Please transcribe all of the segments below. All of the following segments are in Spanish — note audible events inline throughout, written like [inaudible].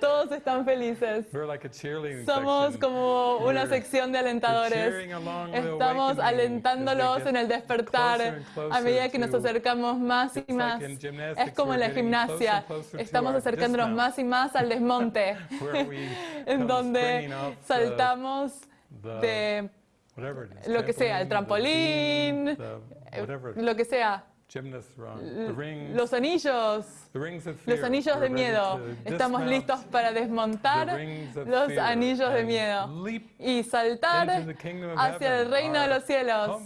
Todos están felices. Somos como una sección de alentadores. Estamos alentándolos en el despertar a medida que nos acercamos más y más. Es como en la gimnasia. Estamos acercándonos más y más al desmonte, [laughs] [laughs] en donde saltamos de lo que sea, el trampolín, lo que sea. Los anillos, los anillos de miedo. Estamos listos para desmontar los anillos de miedo y saltar hacia el reino de los cielos.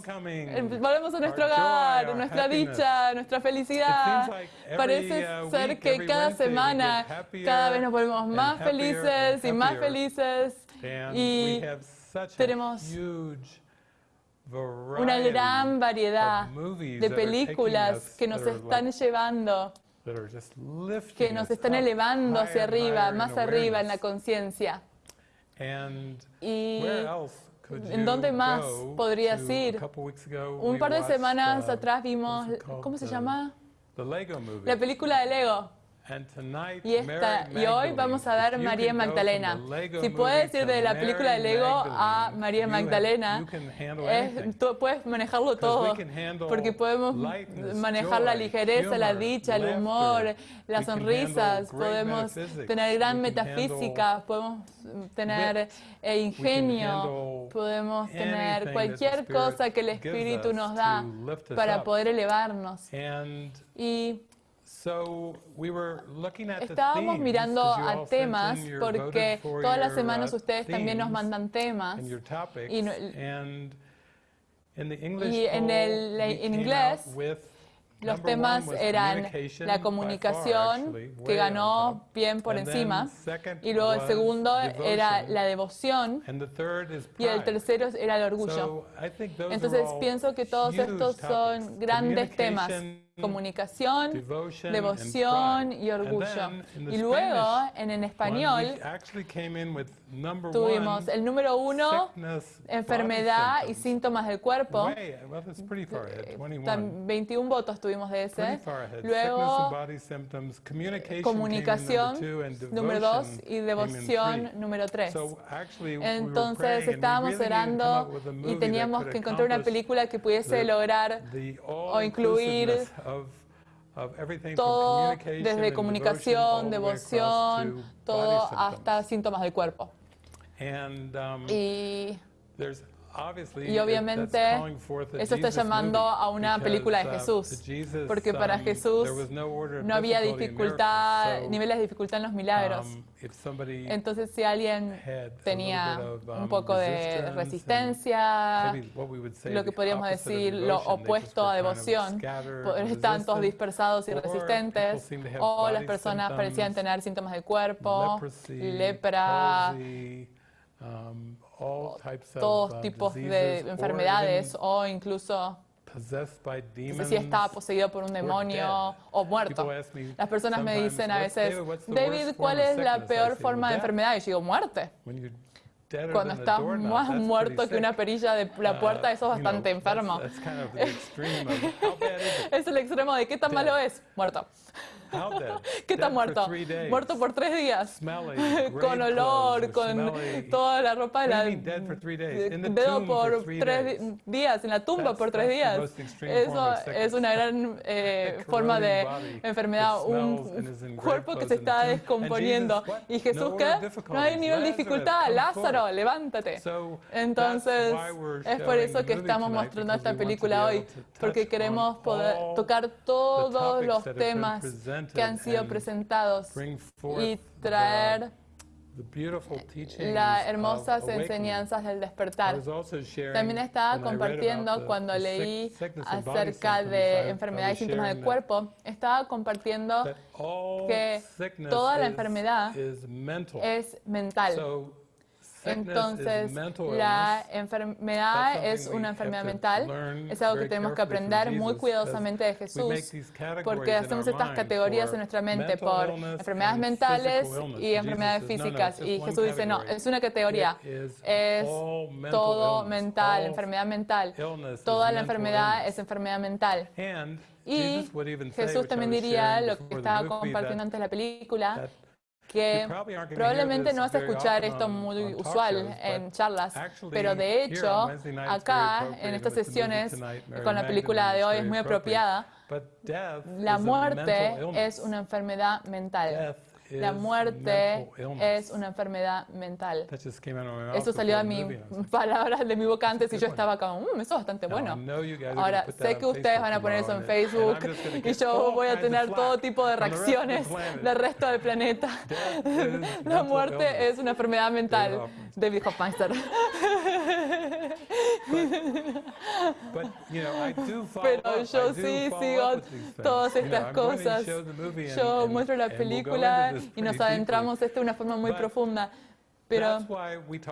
Volvemos a nuestro hogar, nuestra dicha, nuestra felicidad. Parece ser que cada semana cada vez nos volvemos más felices y más felices. Y tenemos una gran variedad de películas que nos están llevando, que nos están elevando hacia arriba, más arriba en la conciencia. ¿Y en dónde más podrías ir? Un par de semanas atrás vimos, ¿cómo se llama? La película de Lego. Y, esta, y hoy vamos a ver María Magdalena. Si puedes ir de la película de Lego a María Magdalena, tú puedes manejarlo todo, porque podemos manejar la ligereza, la dicha, el humor, las sonrisas, podemos tener gran metafísica, podemos tener eh, ingenio, podemos tener cualquier cosa que el Espíritu nos da para poder elevarnos. Y Estábamos mirando a temas porque todas las semanas ustedes también nos mandan temas y, en, el, en inglés los temas eran la comunicación, que ganó bien por encima, y luego el segundo era la devoción, y el tercero era el orgullo. Entonces pienso que todos estos son grandes temas comunicación, devoción y orgullo. Y luego, en, en español, tuvimos el número uno, enfermedad y síntomas del cuerpo. 21 votos tuvimos de ese. Luego, comunicación, número dos, y devoción, número tres. Entonces, estábamos orando y teníamos que encontrar una película que pudiese lograr o incluir todo desde comunicación, devoción, todo hasta síntomas del cuerpo. Um, y y obviamente eso está llamando a una película de uh, Jesús, porque para um, Jesús no había dificultad, niveles de dificultad en los milagros. Um, Entonces si alguien tenía un um, poco de resistencia, lo que podríamos decir lo opuesto a devoción, están todos dispersados y resistentes, o las personas parecían tener síntomas de cuerpo, lepra, todos tipos de enfermedades o incluso no sé si estaba poseído por un demonio o muerto. Las personas me dicen a veces, David, ¿cuál es la peor forma de enfermedad? Y yo digo, muerte. Cuando estás más muerto que una perilla de la puerta, eso es bastante enfermo. [laughs] es el extremo de qué tan malo es. Muerto. [laughs] ¿Qué está muerto? Muerto por tres días. [laughs] con olor, con toda la ropa de la dedo por tres días, en la tumba por tres días. Eso es una gran [laughs] eh, forma de enfermedad, un cuerpo que se está descomponiendo. ¿Y Jesús qué? No hay nivel de dificultad. Lázaro, levántate. Entonces, es por eso que estamos mostrando esta película hoy, porque queremos poder tocar todos los temas que han sido presentados y traer las hermosas enseñanzas del despertar. También estaba compartiendo cuando leí acerca de enfermedades y síntomas del cuerpo, estaba compartiendo que toda la enfermedad es mental. Entonces, la enfermedad es una enfermedad mental. Es algo que tenemos que aprender muy cuidadosamente de Jesús, porque hacemos estas categorías en nuestra mente por enfermedades mentales y enfermedades físicas. Y Jesús dice, no, es una categoría. Es todo mental, enfermedad mental. Toda la enfermedad es enfermedad mental. Y Jesús también diría lo que estaba compartiendo antes de la película, que probablemente no vas a escuchar esto muy usual en charlas, pero de hecho acá en estas sesiones con la película de hoy es muy apropiada. La muerte es una enfermedad mental. La muerte es una enfermedad mental. Eso salió de mis palabras de mi boca antes y yo estaba como, mmm, eso es bastante bueno. Ahora, sé que ustedes van a poner eso en Facebook y yo voy a tener todo tipo de reacciones del resto del planeta. [laughs] La muerte es una enfermedad mental. David Hofmeister. [laughs] Pero yo sí sigo todas estas cosas. Yo muestro la película y nos adentramos esto de una forma muy profunda. Pero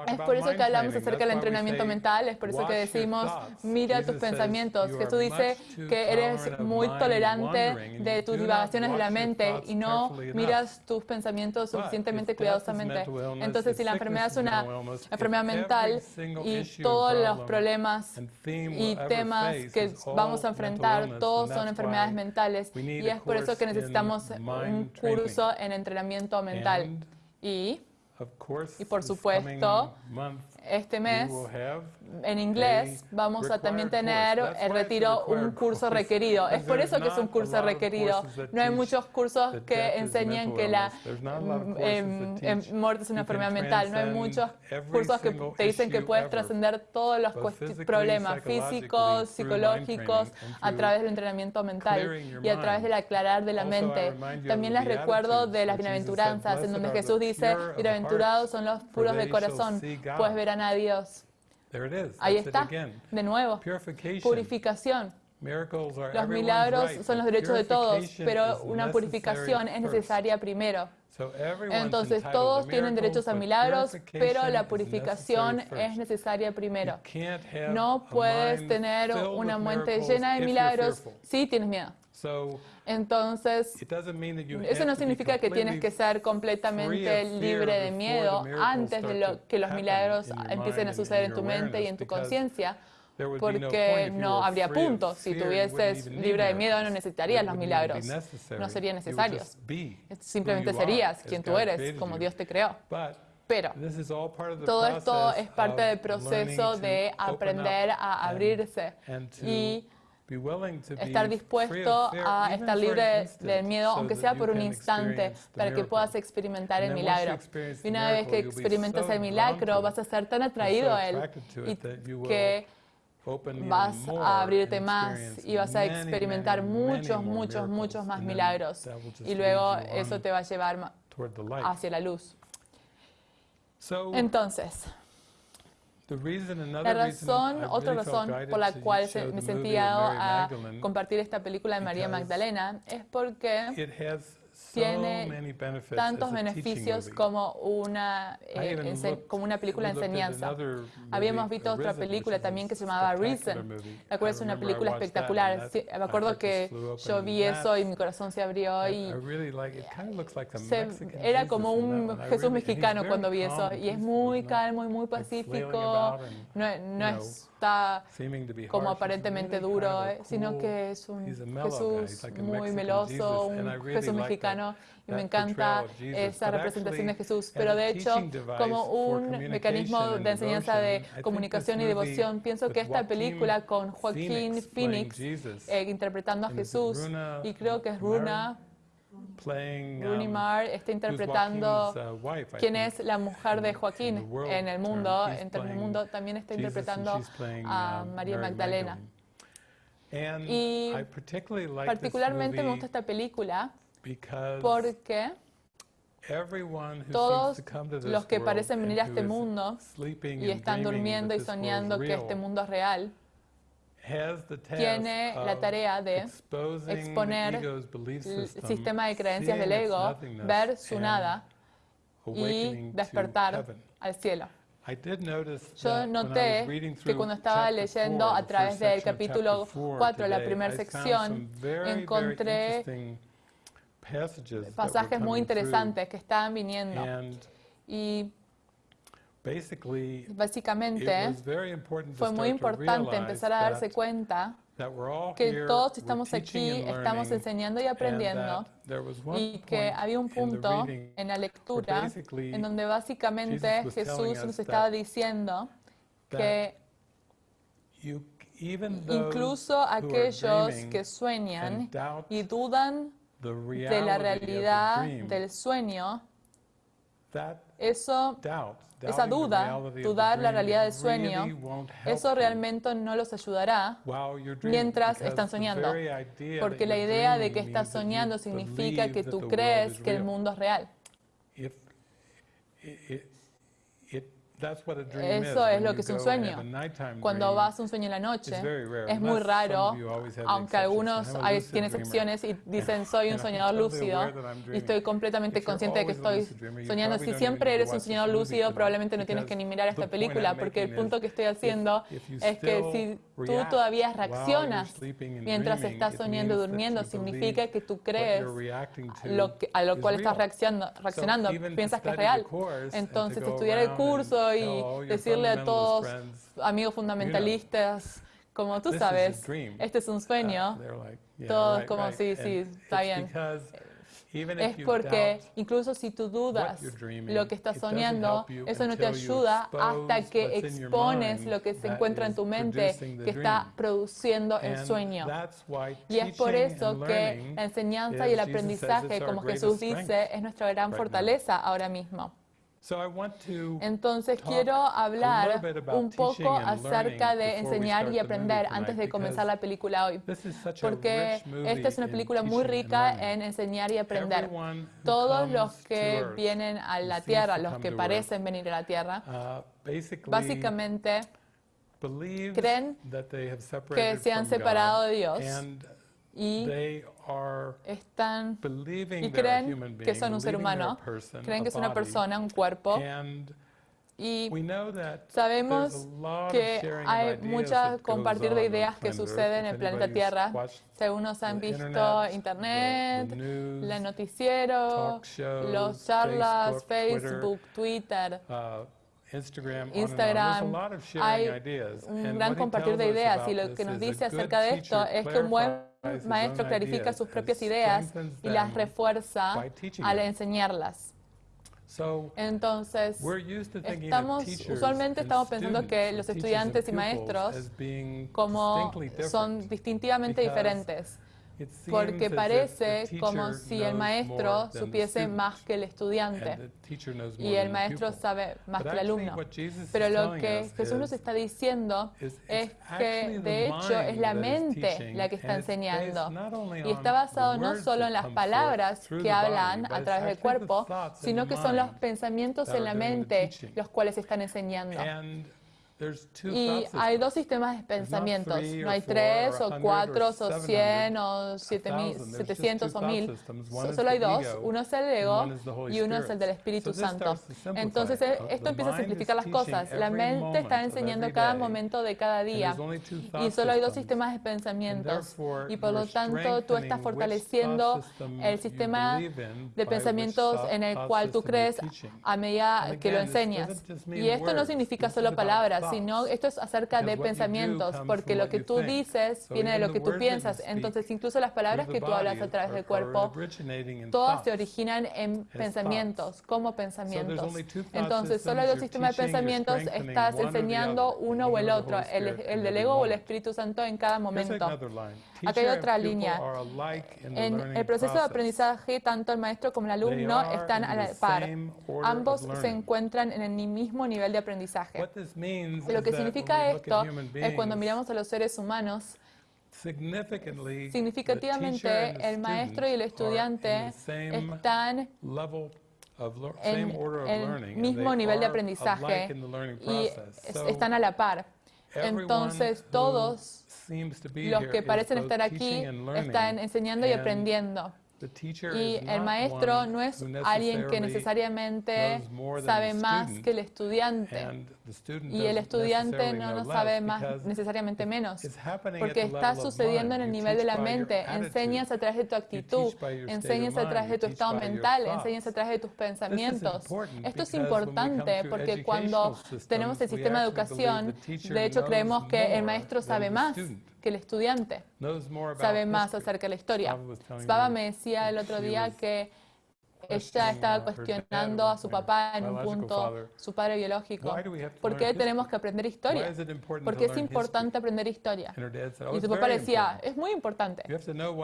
es por eso que hablamos acerca del entrenamiento mental, es por eso que decimos, mira tus pensamientos. Jesús dice que eres muy tolerante de tus divagaciones de la mente y no miras tus pensamientos suficientemente cuidadosamente. Entonces, si la enfermedad es una enfermedad mental y todos los problemas y temas que vamos a enfrentar, todos son enfermedades mentales. Y es por eso que necesitamos un curso en entrenamiento mental. Y y por supuesto, este mes en inglés vamos a también tener el retiro un curso requerido. Es por eso que es un curso requerido. No hay muchos cursos que enseñan que la mm, em, em, muerte es una enfermedad mental. No hay muchos cursos que te dicen que puedes trascender todos los problemas físicos, psicológicos a través del entrenamiento mental y a través del aclarar de la mente. También les recuerdo de las bienaventuranzas en donde Jesús dice, bienaventurados son los puros de corazón, pues verán a Dios. Ahí está, de nuevo, purificación. Los milagros son los derechos de todos, pero una purificación es necesaria primero. Entonces todos tienen derechos a milagros, pero la purificación es necesaria primero. No puedes tener una mente llena de milagros si tienes miedo. Entonces, eso no significa que tienes que ser completamente libre de miedo antes de que los milagros empiecen a suceder en tu mente y en tu conciencia, porque no habría punto. Si tuvieses libre de miedo, no necesitarías los milagros. No serían necesarios. Simplemente serías quien tú eres, como Dios te creó. Pero todo esto es parte del proceso de aprender a abrirse y estar dispuesto a estar libre del miedo, aunque sea por un instante, para que puedas experimentar el milagro. Y una vez que experimentas el milagro, vas a ser tan atraído a él y que vas a abrirte más y vas a experimentar muchos, muchos, muchos más milagros. Y luego eso te va a llevar hacia la luz. Entonces, la razón, otra razón por la cual me sentí a compartir esta película de María Magdalena es porque tiene tantos beneficios como una, eh, como una película de enseñanza. Habíamos visto otra película también que se llamaba Reason, la cual es una película espectacular. me acuerdo que yo vi eso y mi corazón se abrió y era como un Jesús mexicano cuando vi eso y es muy calmo y muy pacífico. No, no está como aparentemente duro, eh, sino que es un Jesús muy meloso, un Jesús mexicano y me encanta esa representación de Jesús. Pero de hecho, como un mecanismo de enseñanza de comunicación y devoción, pienso que esta película con Joaquín Phoenix eh, interpretando a Jesús, y creo que es Runa, Rooney um, Mara está interpretando uh, quién es la mujer de Joaquín en el mundo, en el mundo, también está interpretando a um, María Magdalena. Y particularmente me gusta esta película porque todos los que parecen venir a este mundo y están durmiendo y soñando que este mundo es real, tiene la tarea de exponer el sistema de creencias del ego, ver su nada y despertar al cielo. Yo noté que cuando estaba leyendo a través del capítulo 4, la primera sección, encontré pasajes muy interesantes que estaban viniendo. Y Básicamente, fue muy importante empezar a darse cuenta que todos estamos aquí, estamos enseñando y aprendiendo, y que había un punto en la lectura en donde básicamente Jesús nos estaba diciendo que incluso aquellos que sueñan y dudan de la realidad del sueño, eso esa duda, dudar la realidad del sueño, eso realmente no los ayudará mientras están soñando. Porque la idea de que estás soñando significa que tú crees que el mundo es real. Eso es lo que es un sueño. Cuando vas a un sueño en la noche, es muy raro, aunque algunos hay, tienen excepciones y dicen soy un soñador lúcido y estoy completamente consciente de que estoy soñando. Si siempre eres un soñador lúcido, probablemente no tienes que ni mirar esta película, porque el punto que estoy haciendo es que si tú todavía reaccionas mientras estás soñando y durmiendo, significa que tú crees lo a lo cual estás reaccionando, reaccionando piensas que es real. Entonces, estudiar el curso y decirle a todos amigos fundamentalistas, como tú sabes, este es un sueño, uh, todos como sí, sí, está bien. Es porque incluso si tú dudas lo que estás soñando, eso no te ayuda hasta que expones lo que se encuentra en tu mente que está produciendo el sueño. Y es por eso que la enseñanza y el aprendizaje, como Jesús dice, es nuestra gran fortaleza ahora mismo. Entonces quiero hablar un poco acerca de enseñar y aprender antes de comenzar la película hoy, porque esta es una película muy rica en enseñar y aprender. Todos los que vienen a la Tierra, los que parecen venir a la Tierra, uh, básicamente creen que se han separado de Dios y están y creen que son un ser humano, creen que es una persona, un cuerpo. Y sabemos que hay muchas compartir de ideas que suceden en el planeta Tierra. Si algunos han visto Internet, el noticiero, los charlas, Facebook, Twitter, uh, Instagram, hay un gran compartir de ideas y lo que nos dice acerca de esto es que un buen maestro clarifica sus propias ideas y las refuerza al enseñarlas. Entonces, estamos, usualmente estamos pensando que los estudiantes y maestros como son distintivamente diferentes porque parece como si el maestro supiese más que el estudiante. Y el maestro sabe más que el alumno. Pero lo que Jesús nos está diciendo es que de hecho es la mente la que está enseñando. y está basado no solo en las palabras que hablan a través del cuerpo, sino que son los pensamientos en la mente los cuales están enseñando. Y hay dos sistemas de pensamientos. No hay tres o cuatro o cien o setecientos o mil. Solo hay dos. Uno es el ego y uno es el del Espíritu Santo. Entonces eh, esto empieza a simplificar las cosas. La mente está enseñando cada momento de cada día. Y solo hay dos sistemas de pensamientos. Y por lo tanto tú estás fortaleciendo el sistema de pensamientos en el cual tú crees a medida que lo enseñas. Y esto no significa solo palabras sino esto es acerca de pensamientos, porque lo que tú dices viene de lo que tú piensas. Entonces, incluso las palabras que tú hablas a través del cuerpo, todas se originan en pensamientos, como pensamientos. Entonces, solo hay dos sistemas de pensamientos, estás enseñando uno o el otro, el, el del ego o el Espíritu Santo en cada momento. Aquí hay otra línea. En el proceso de aprendizaje, tanto el maestro como el alumno están a la par. Ambos se encuentran en el mismo nivel de aprendizaje. Lo que significa esto es cuando miramos a los seres humanos, significativamente el maestro y el estudiante están en el mismo nivel de aprendizaje y están a la par. Entonces todos los que parecen estar aquí están enseñando y aprendiendo. Y el maestro no es alguien que necesariamente sabe más que el estudiante. Y el estudiante no lo sabe más necesariamente menos. Porque está sucediendo en el nivel de la mente. Enseñas a través de tu actitud, enseñas a través de tu estado mental, enseñas a través de tus pensamientos. Esto es importante porque cuando tenemos el sistema de educación, de hecho creemos que el maestro sabe más que el estudiante sabe más acerca de la historia. Baba me decía el otro día que ella estaba cuestionando a su papá en un punto, su padre biológico. ¿Por qué tenemos que aprender historia? Porque es importante aprender historia. Y su papá le decía, es muy importante.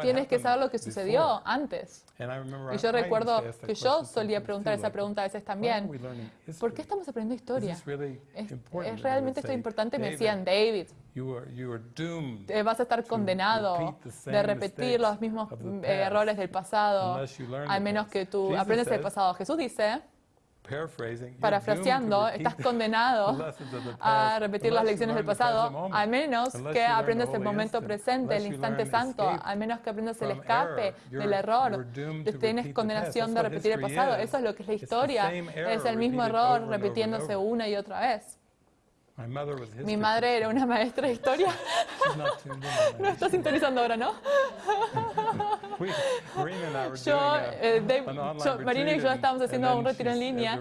Tienes que saber lo que sucedió antes. Y yo recuerdo que yo solía preguntar esa pregunta a veces también. ¿Por qué estamos aprendiendo historia? ¿Es, realmente esto importante? Me decían, David, vas a estar condenado de repetir los mismos eh, errores del pasado, al menos que tú aprendes del pasado. Jesús dice, parafraseando, estás condenado a repetir las lecciones del pasado, al menos que aprendas el momento presente, el instante santo, al menos que aprendas el escape del error. Tienes condenación de repetir el pasado. Eso es lo que es la historia. Es el mismo error repitiéndose una y otra vez. Mi madre era una maestra de historia. [laughs] no está sintonizando ahora, ¿no? yo, eh, Marina y yo estábamos haciendo un retiro en línea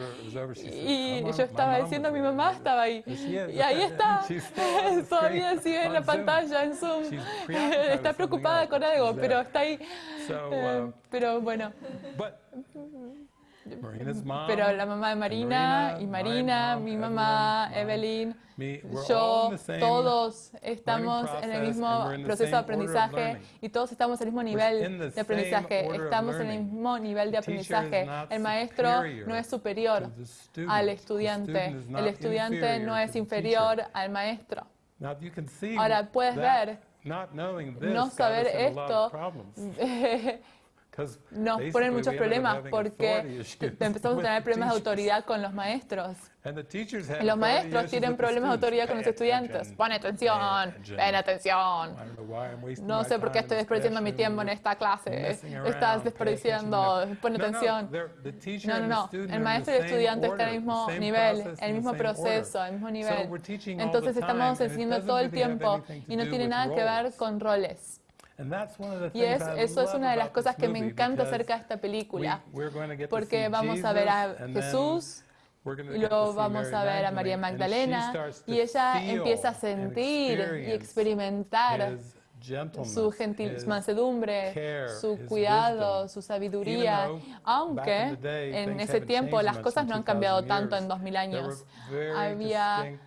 y yo estaba diciendo, mi mamá estaba ahí. Y ahí [laughs] está, todavía sigue en la pantalla, en Zoom. [laughs] está preocupada con algo, pero está ahí. Eh, uh, pero bueno. Pero la mamá de Marina, y Marina, mi mamá, Evelyn, yo, todos estamos en el mismo proceso de aprendizaje y todos estamos en el mismo nivel de aprendizaje. Estamos en el mismo nivel de aprendizaje. El maestro no es superior al estudiante. El estudiante no es inferior al maestro. Ahora puedes ver, no saber esto [laughs] nos ponen muchos problemas porque [laughs] empezamos a tener [laughs] problemas de autoridad con los maestros. Y los maestros tienen problemas de autoridad con los estudiantes. Pon atención, ven atención. No sé por qué estoy desperdiciando mi tiempo en esta clase. Estás desperdiciando, pon atención. No, no, no. El maestro y el estudiante están en el mismo nivel, en el mismo proceso, en el mismo nivel. Entonces estamos enseñando todo el tiempo y no tiene nada que ver con roles. Y eso es una de las cosas que me encanta acerca de esta película, porque vamos a ver a Jesús y luego vamos a ver a María Magdalena y ella empieza a sentir y experimentar su gentil mansedumbre, su cuidado, su sabiduría, aunque en ese tiempo las cosas no han cambiado tanto en 2000 años. Había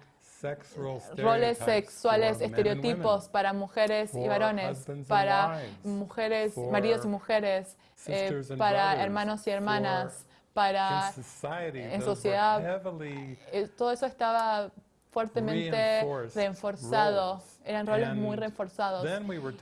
roles sexuales, estereotipos para mujeres y varones, para mujeres, maridos y mujeres, eh, para hermanos y hermanas, para en sociedad. Eh, todo eso estaba fuertemente reforzado, eran roles muy reforzados.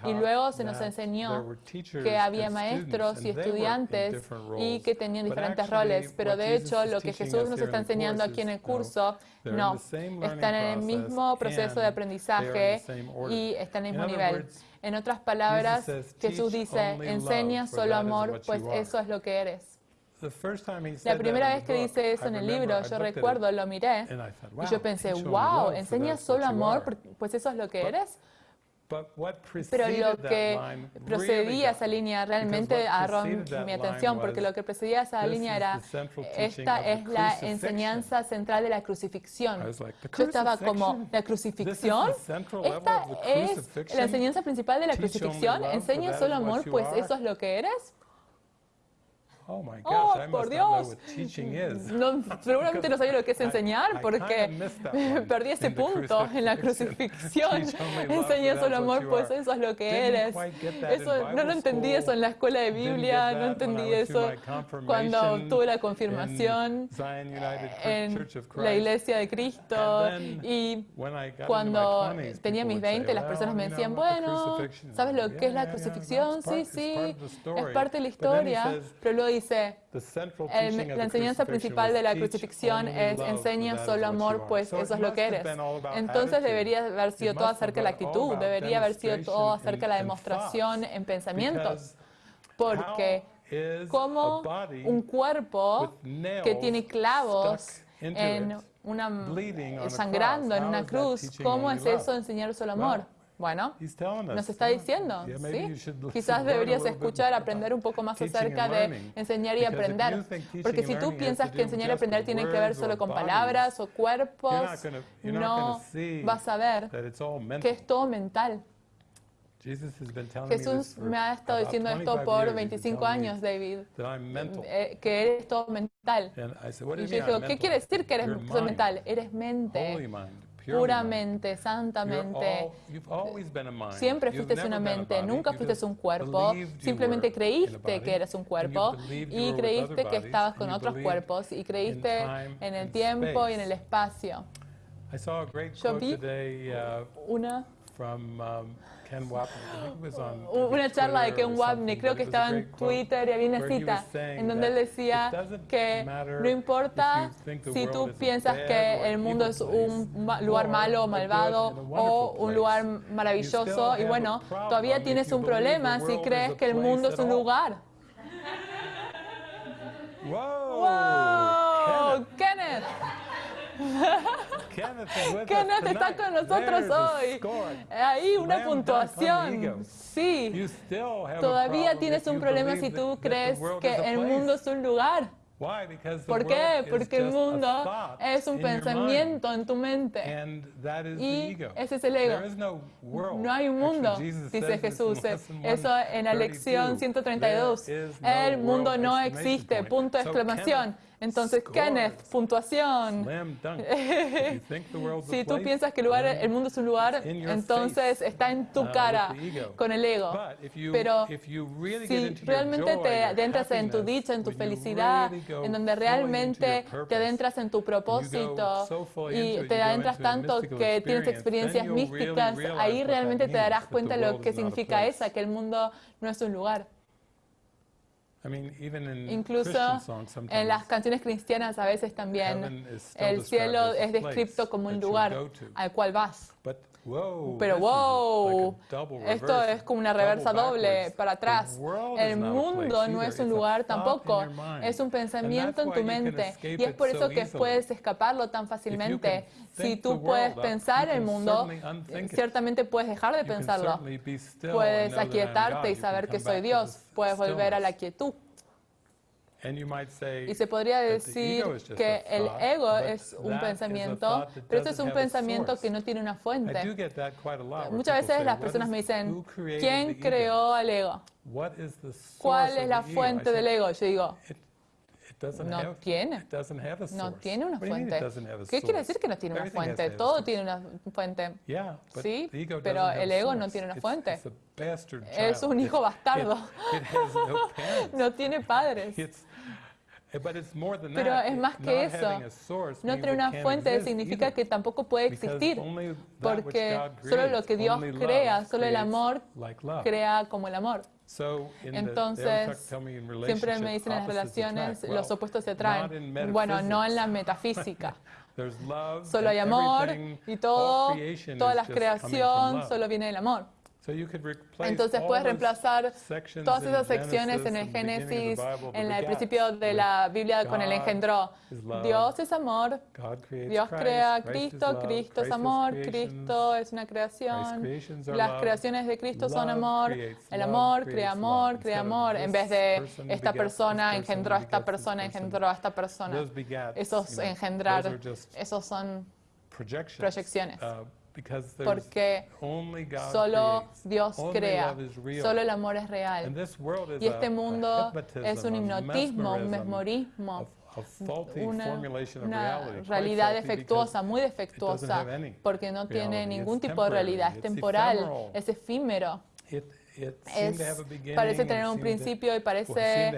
Y luego se nos enseñó que había maestros y estudiantes y que tenían diferentes roles, pero de hecho lo que Jesús nos está enseñando aquí en el curso, no, están en el mismo proceso de aprendizaje y están en el mismo nivel. En otras palabras, Jesús dice, enseña solo amor, pues eso es lo que eres. La primera vez que dice eso en el libro, yo recuerdo, lo miré y yo pensé, wow, ¿enseñas solo amor? Pues eso es lo que eres. Pero lo que procedía a esa línea realmente agarró mi atención, porque lo que precedía a esa línea era, esta es la enseñanza central de la crucifixión. Yo estaba como, ¿la crucifixión? ¿Esta es la enseñanza principal de la crucifixión? ¿Enseñas solo amor? Pues eso es lo que eres. Oh, my gosh, oh, por Dios. [laughs] No, seguramente no sabía lo que es enseñar porque [laughs] perdí ese punto en la [laughs] crucifixión. Enseñé solo amor, pues eso es lo que eres. Eso, no lo entendí eso en la escuela de Biblia, no entendí eso cuando tuve la confirmación en la iglesia de Cristo. Y cuando tenía mis 20, las personas me decían, bueno, ¿sabes lo que es la crucifixión? Sí, sí, es parte de la historia. Pero luego dice, la enseñanza principal de la crucifixión es enseña solo amor, pues eso es lo que eres. Entonces debería haber sido todo acerca de la actitud, debería haber sido todo acerca de la demostración en pensamientos. Porque como un cuerpo que tiene clavos en una, sangrando en una cruz, ¿cómo es eso enseñar solo amor? Bueno, nos está diciendo, ¿sí? Quizás deberías escuchar, aprender un poco más acerca de enseñar y aprender. Porque si tú piensas que enseñar y aprender tiene que ver solo con palabras o cuerpos, no vas a ver que es todo mental. Jesús me ha estado diciendo esto por 25 años, David, eh, que eres todo mental. Y yo digo, ¿qué quiere decir que eres todo mental? Eres mente, puramente, santamente. Siempre fuiste una mente, nunca fuiste un cuerpo. Simplemente creíste que eras un cuerpo y creíste que estabas con otros cuerpos y creíste en el tiempo y en el espacio. Yo vi una um, una charla de Ken Wapnick, creo que estaba en Twitter y había una cita en donde él decía que no importa si tú piensas que el mundo es un lugar malo o malvado o un lugar maravilloso y bueno, todavía tienes un problema si crees que el mundo es un lugar. ¡Wow! ¡Kenneth! Kenneth está con nosotros hoy. Ahí una puntuación. Sí. Todavía tienes un problema si tú crees que el mundo es un lugar. ¿Por qué? Porque el mundo es un pensamiento en tu mente. Y ese es el ego. No hay un mundo, dice Jesús. Eso en la lección 132. El mundo no existe. Punto de exclamación. Entonces, Kenneth, puntuación. [laughs] si tú piensas que el, lugar, el mundo es un lugar, entonces está en tu uh, cara con el ego. Pero si realmente te adentras en tu dicha, en tu felicidad, en donde realmente te adentras en tu propósito y te adentras tanto que tienes experiencias místicas, ahí realmente te darás cuenta de lo que significa esa, que el mundo no es un lugar. Incluso en las canciones cristianas a veces también el cielo es descrito como un lugar al cual vas. Pero wow, esto es como una reversa doble para atrás. El mundo no es un lugar tampoco, es un pensamiento en tu mente. Y es por eso que puedes escaparlo tan fácilmente. Si tú puedes pensar el mundo, ciertamente puedes dejar de pensarlo. Puedes aquietarte y saber que soy Dios. Puedes volver a la quietud. Y se podría decir que el ego es un pensamiento, pero este es un pensamiento que no tiene una fuente. Muchas veces las personas me dicen, ¿quién creó al ego? ¿Cuál es la fuente del ego? Yo digo, no tiene. No tiene una fuente. ¿Qué quiere decir que no tiene una fuente? Todo tiene una fuente. Sí, pero el ego no tiene una fuente. Es un hijo bastardo. No [laughs] tiene padres. Pero es más que eso. No tener una fuente significa que tampoco puede existir, porque solo lo que Dios crea, solo el amor crea como el amor. Entonces, siempre me dicen en las relaciones, los opuestos se atraen. Bueno, no en la metafísica. [laughs] Solo hay amor y todo, toda la creación solo viene del amor. Entonces puedes reemplazar todas esas secciones en el Génesis, en el principio de la Biblia con el engendro. Dios es amor, Dios crea a Cristo, Cristo es amor, Cristo es una creación. Las creaciones de Cristo son amor, el amor crea amor, crea amor, en vez de esta persona engendró a esta persona, engendró a esta persona. Esos engendrar, esos son proyecciones. Porque solo Dios crea, solo el amor es real. Y este mundo es un hipnotismo, un mesmorismo, una, realidad defectuosa, muy defectuosa, porque no tiene ningún tipo de realidad, es temporal, es efímero. parece tener un principio y parece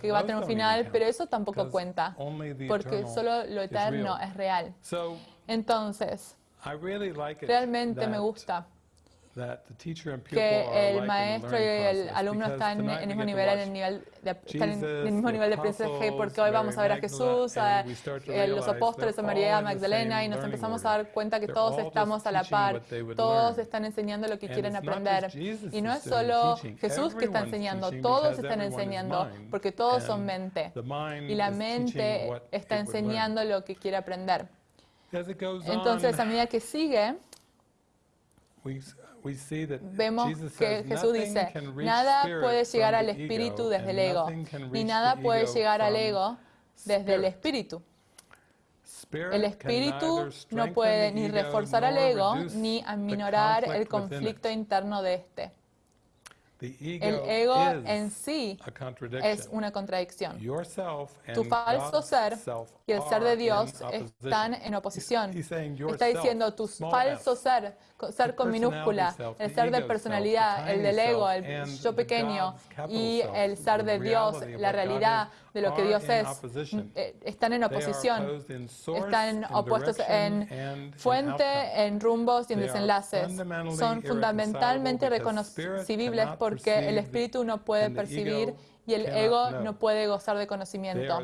que va a tener un final, pero eso tampoco cuenta, porque solo lo eterno es real. Entonces, Realmente me gusta que el maestro y el alumno están en el mismo nivel, en el, nivel de, están en el mismo nivel de aprendizaje, porque hoy vamos a ver a Jesús, a, los apóstoles, a María Magdalena, y nos empezamos a dar cuenta que todos estamos a la par, todos están enseñando lo que quieren aprender. Y no es solo Jesús que está enseñando, todos están enseñando, porque todos son mente. Y la mente está enseñando lo que quiere aprender. Entonces, a medida que sigue, vemos que Jesús dice, nada puede llegar al espíritu desde el ego, ni nada puede llegar al ego desde el espíritu. El espíritu no puede ni reforzar al ego ni aminorar el conflicto interno de este. El ego en sí es una contradicción. Tu falso ser y el ser de Dios están en oposición. Está diciendo tu falso ser, ser con minúscula, el ser de personalidad, el del ego, el yo pequeño y el ser de Dios, la realidad de lo que Dios es, eh, están en oposición, están opuestos en fuente, en rumbos y en desenlaces. Son fundamentalmente reconocibles porque el espíritu no puede percibir y el ego no puede gozar de conocimiento.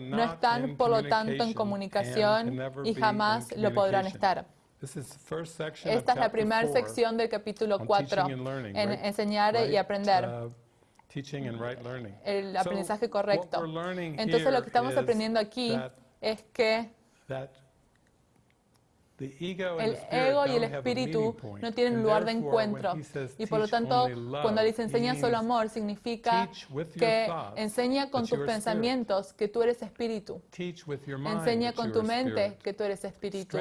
No están, por lo tanto, en comunicación y jamás lo podrán estar. Esta es la primera sección del capítulo 4, en enseñar y aprender. Uh, el aprendizaje correcto. Entonces lo que estamos aprendiendo aquí es que el ego y el espíritu no tienen lugar de encuentro. Y por lo tanto, cuando les enseña solo amor, significa que enseña con tus pensamientos que tú eres espíritu. Enseña con tu mente que tú eres espíritu.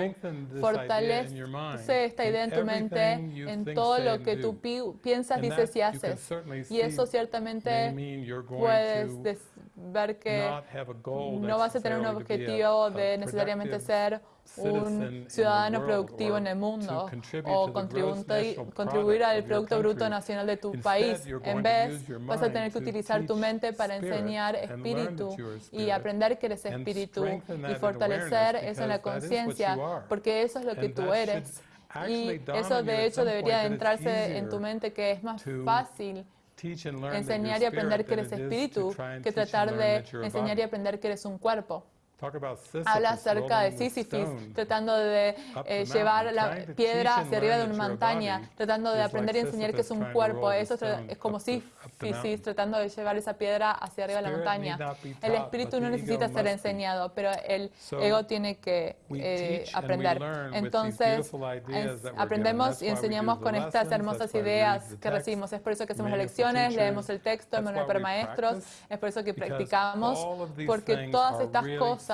Fortalece esta idea en tu mente, en todo lo que tú piensas, dices y haces. Y eso ciertamente puedes ver que no vas a tener un objetivo de necesariamente ser un ciudadano productivo en el mundo o contribuir al Producto Bruto Nacional de tu país. En vez, vas a tener que utilizar tu mente para enseñar espíritu y aprender que eres espíritu y fortalecer eso en la conciencia, porque eso es lo que tú eres. Y eso de hecho debería entrarse en tu mente que es más fácil enseñar y aprender que eres espíritu que tratar de enseñar y aprender que eres un cuerpo. Habla acerca de Sísifis, tratando de eh, llevar la piedra hacia arriba de una montaña, tratando de aprender y enseñar que es un cuerpo. Eso es como Sísifis, tratando de llevar esa piedra hacia arriba de la montaña. El espíritu no necesita ser enseñado, pero el ego tiene que eh, aprender. Entonces, aprendemos y enseñamos con estas hermosas ideas que recibimos. Es por eso que hacemos las lecciones, leemos el texto, el manual para maestros, es por eso que practicamos, porque todas estas cosas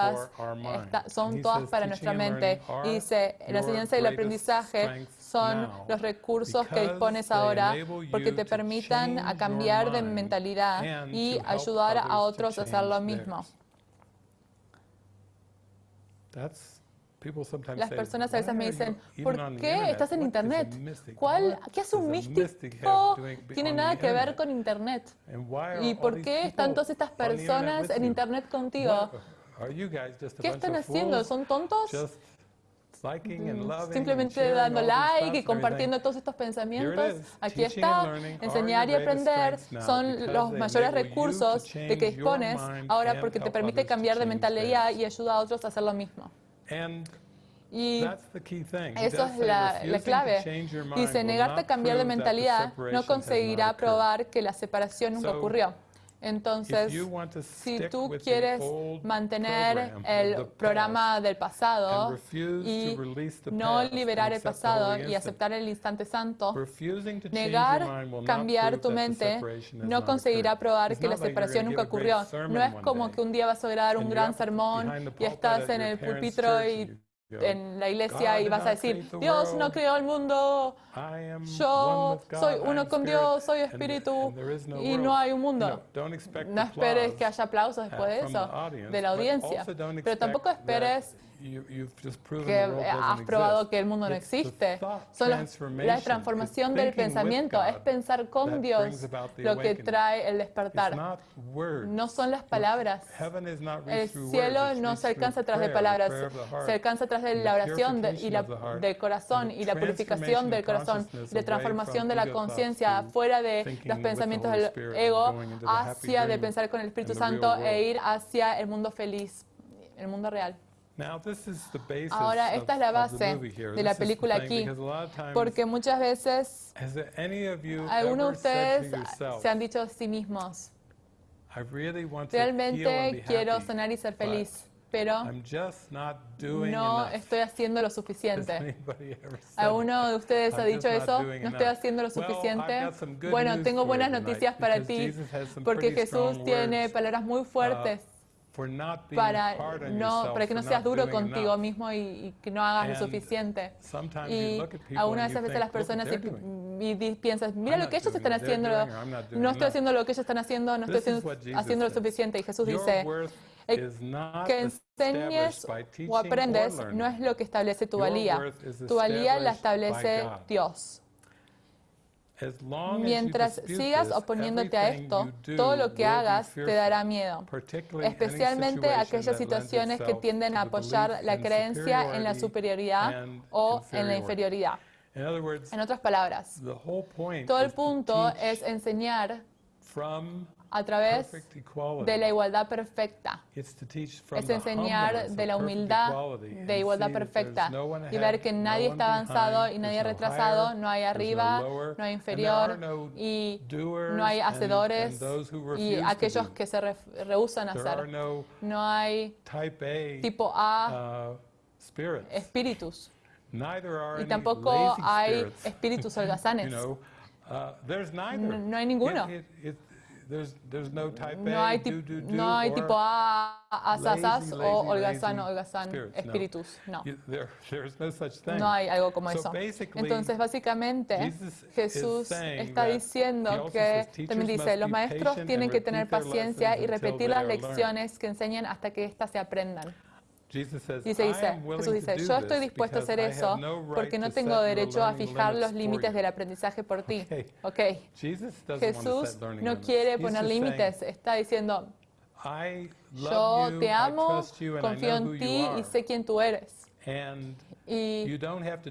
son todas para nuestra mente. Y dice, la enseñanza y el aprendizaje son los recursos que dispones ahora porque te permitan a cambiar de mentalidad y ayudar a otros a hacer lo mismo. Las personas a veces me dicen, ¿por qué estás en Internet? ¿Cuál, ¿Qué hace un místico? Tiene nada que ver con Internet. ¿Y por qué están todas estas personas en Internet contigo? ¿Qué están haciendo? ¿Son tontos? Simplemente dando like y compartiendo todos estos pensamientos. Aquí está. Enseñar y aprender son los mayores recursos de que dispones ahora porque te permite cambiar de mentalidad y ayuda a otros a hacer lo mismo. Y eso es la, la, clave. Dice, negarte a cambiar de mentalidad no conseguirá probar que la separación nunca ocurrió. Entonces, si tú quieres mantener el programa del pasado y no liberar el pasado y aceptar el instante santo, negar cambiar tu mente no conseguirá probar que la separación nunca ocurrió. No es como que un día vas a dar un gran sermón y estás en el pulpitro y en la iglesia y vas a decir, Dios no creó el mundo, yo soy uno con Dios, soy espíritu y no hay un mundo. No esperes que haya aplausos después de eso, de la audiencia, pero tampoco esperes que has probado que el mundo no existe. Son la transformación del pensamiento, es pensar con Dios lo que trae el despertar. No son las palabras. El cielo no se alcanza tras de palabras, se alcanza tras de la oración y la, del corazón y la purificación del corazón, de transformación de la conciencia fuera de los pensamientos del ego hacia de pensar con el Espíritu Santo e ir hacia el mundo feliz, el mundo real. Ahora, esta es la base de la película aquí, porque muchas veces algunos de ustedes se han dicho a sí mismos, realmente quiero sonar y ser feliz, pero no estoy haciendo lo suficiente. ¿Alguno de ustedes ha dicho eso? ¿No estoy haciendo lo suficiente? Bueno, tengo buenas noticias para ti, porque Jesús tiene palabras muy fuertes para, no, para que no seas duro contigo mismo y, que no hagas lo suficiente. Y algunas veces las personas y, piensas, mira lo que ellos están haciendo, no estoy haciendo lo que ellos están haciendo, no estoy haciendo, lo suficiente. Y Jesús dice, que enseñes o aprendes no es lo que establece tu valía. Tu valía la establece Dios. Mientras sigas oponiéndote a esto, todo lo que hagas te dará miedo, especialmente aquellas situaciones que tienden a apoyar la creencia en la superioridad o en la inferioridad. En otras palabras, todo el punto es enseñar a través de la igualdad perfecta. Es enseñar de la humildad de igualdad perfecta y ver que nadie está avanzado y nadie retrasado, no hay arriba, no hay inferior y no hay hacedores y aquellos que se rehusan a hacer. No hay tipo A uh, espíritus. Y tampoco hay espíritus [laughs] holgazanes. No hay ninguno no, hay no hay tipo A, asasas o holgazán, holgazán, espíritus. No. No hay algo como eso. Entonces, básicamente, Jesús está diciendo que, también dice, los maestros tienen que tener paciencia y repetir las lecciones que enseñan hasta que éstas se aprendan. Dice, dice, Jesús dice, yo estoy dispuesto a hacer eso porque no tengo derecho a fijar los límites del aprendizaje por ti. Ok. Jesús no quiere poner límites, está diciendo, yo te amo, confío en ti y sé quién tú eres. Y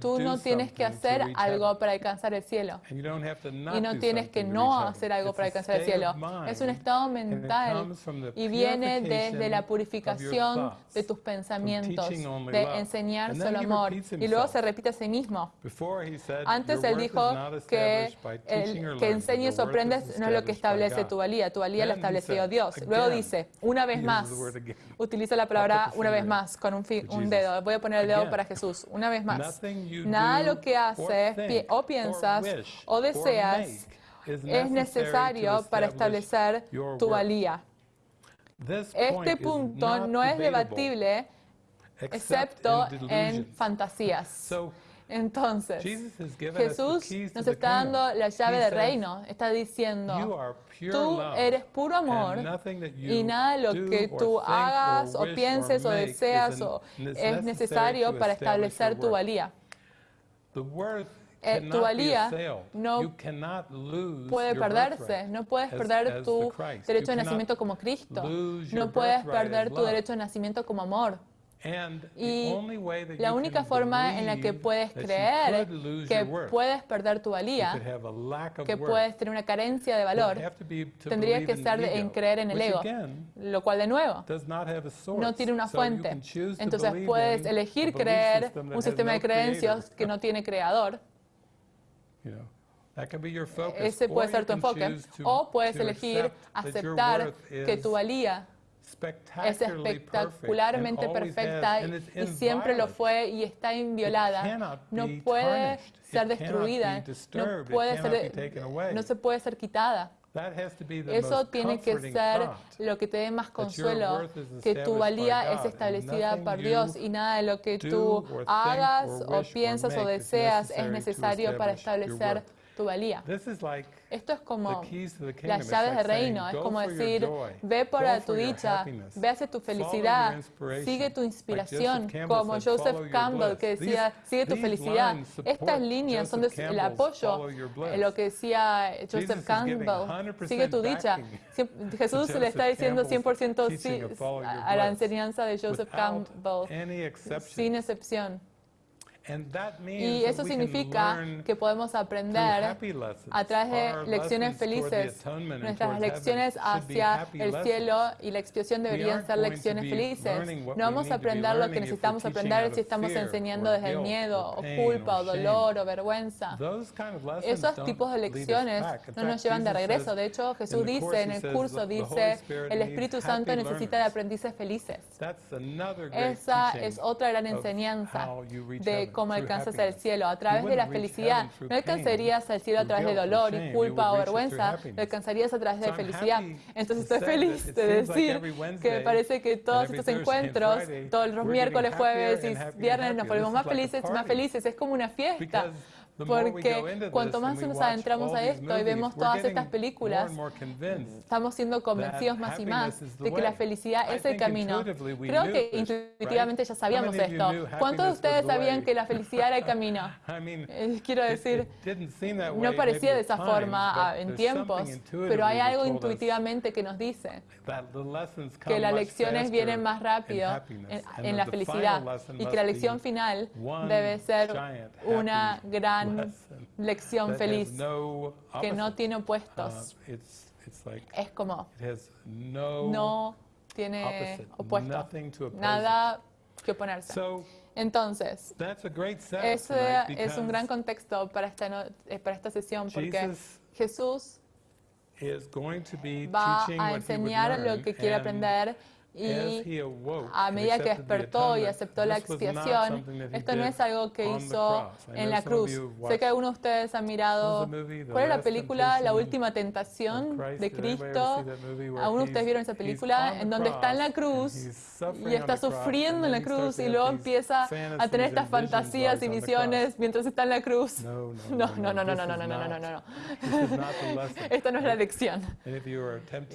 tú no tienes que hacer algo para alcanzar el cielo. Y no tienes que no hacer algo para alcanzar el cielo. Es un estado mental y viene desde la purificación de tus pensamientos, de enseñar solo amor. Y luego se repite a sí mismo. Antes él dijo que el que enseñes o aprendes no es lo que establece tu valía. Tu valía la estableció Dios. Luego dice, una vez más, utiliza la palabra una vez más con un, un dedo. Voy a poner el dedo para Jesús una vez más, nada de lo que haces o piensas o deseas es necesario para establecer tu valía. Este punto no es debatible excepto en fantasías. Entonces, Jesús nos está dando la llave del reino. Está diciendo, tú eres puro amor y nada de lo que tú hagas o pienses o deseas o es necesario para establecer tu valía. Eh, tu valía no puede perderse. No puedes perder tu derecho de nacimiento como Cristo. No puedes perder tu derecho de nacimiento como amor. Y la única forma en la que puedes creer que puedes perder tu valía, que puedes tener una carencia de valor, tendría que ser en creer en el ego, lo cual de nuevo no tiene una fuente. Entonces puedes elegir creer un sistema de creencias que no tiene creador. Ese puede ser tu enfoque. O puedes elegir aceptar que tu valía es espectacularmente perfecta y siempre lo fue y está inviolada. No puede ser destruida, no, puede ser, no se puede ser quitada. Eso tiene que ser lo que te dé más consuelo, que tu valía es establecida por Dios y nada de lo que tú hagas o piensas o deseas es necesario para establecer tu valía. Esto es como las llaves de reino, es como decir, ve por tu dicha, ve hacia tu felicidad, sigue tu inspiración, como Joseph Campbell que decía, sigue tu felicidad. Estas líneas son el apoyo, lo que decía Joseph Campbell, sigue tu dicha. Jesús le está diciendo 100% sí a la enseñanza de Joseph Campbell, sin excepción. Y eso significa que podemos aprender a través de lecciones felices. Nuestras lecciones hacia el cielo y la expiación deberían ser lecciones felices. No vamos a aprender lo que necesitamos aprender si estamos enseñando desde el miedo, o culpa, o dolor, o vergüenza. Esos tipos de lecciones no nos llevan de regreso. De hecho, Jesús dice en el curso, dice, el Espíritu Santo necesita de aprendices felices. Esa es otra gran enseñanza de cómo alcanzas el cielo. A través de la felicidad. No alcanzarías el cielo a través de dolor y culpa o vergüenza, lo alcanzarías a través de felicidad. Entonces estoy feliz de decir que me parece que todos estos encuentros, todos los miércoles, jueves y viernes nos volvemos más felices, más felices. Es como una fiesta porque cuanto más nos adentramos a esto y vemos todas estas películas, estamos siendo convencidos más y más de que la felicidad es el camino. Creo que intuitivamente ya sabíamos esto. ¿Cuántos de ustedes sabían que la felicidad era el camino? [laughs] Eh, quiero decir, no parecía de esa forma en tiempos, pero hay algo intuitivamente que nos dice que las lecciones vienen más rápido en la felicidad y que la lección final debe ser una gran [laughs] lección feliz que no tiene opuestos. Uh, es como no tiene opuesto, nada que oponerse. Entonces, ese es un gran contexto para esta, eh, para esta sesión porque Jesús va a enseñar lo que quiere aprender y a medida que despertó y aceptó la expiación, esto no es algo que hizo en la cruz. Sé que algunos de ustedes han mirado, ¿cuál es la película La Última Tentación de Cristo? Algunos de ustedes vieron esa película en donde está en la cruz y está sufriendo en la cruz y luego empieza a tener estas fantasías y visiones mientras está en la cruz. No, no, [laughs] no, no, no, no, no, no, no, no, no. [laughs] Esto no es la lección.